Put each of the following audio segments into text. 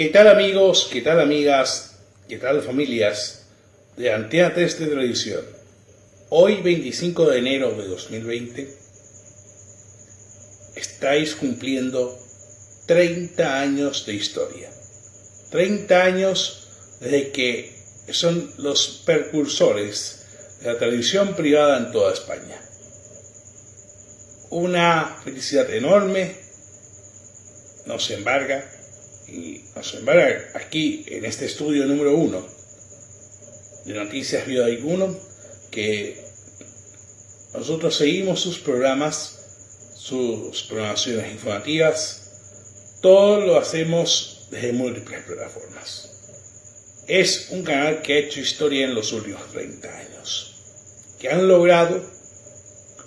¿Qué tal amigos? ¿Qué tal amigas? ¿Qué tal familias de Antena 3 de Televisión? Hoy 25 de enero de 2020 estáis cumpliendo 30 años de historia. 30 años desde que son los precursores de la televisión privada en toda España. Una felicidad enorme nos embarga y nos embarga aquí en este estudio número uno de Noticias Vida 1 que nosotros seguimos sus programas, sus programaciones informativas, todo lo hacemos desde múltiples plataformas. Es un canal que ha hecho historia en los últimos 30 años, que han logrado,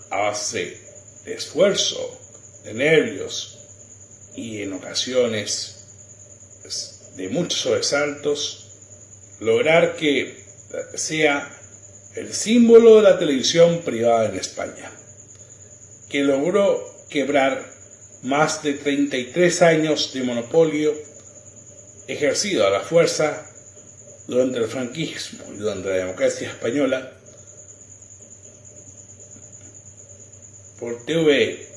a base de esfuerzo, de nervios y en ocasiones de muchos sobresaltos, lograr que sea el símbolo de la televisión privada en España, que logró quebrar más de 33 años de monopolio ejercido a la fuerza durante el franquismo y durante la democracia española por TV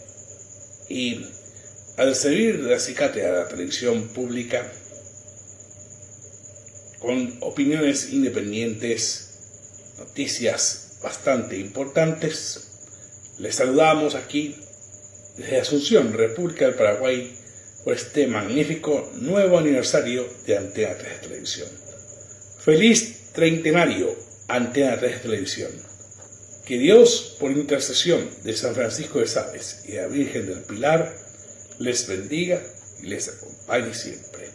y al servir de acicate a la televisión pública con opiniones independientes, noticias bastante importantes, les saludamos aquí desde Asunción, República del Paraguay, por este magnífico nuevo aniversario de Antena 3 Televisión. Feliz treintenario, Antena 3 Televisión. Que Dios, por intercesión de San Francisco de Sales y de la Virgen del Pilar, les bendiga y les acompañe siempre.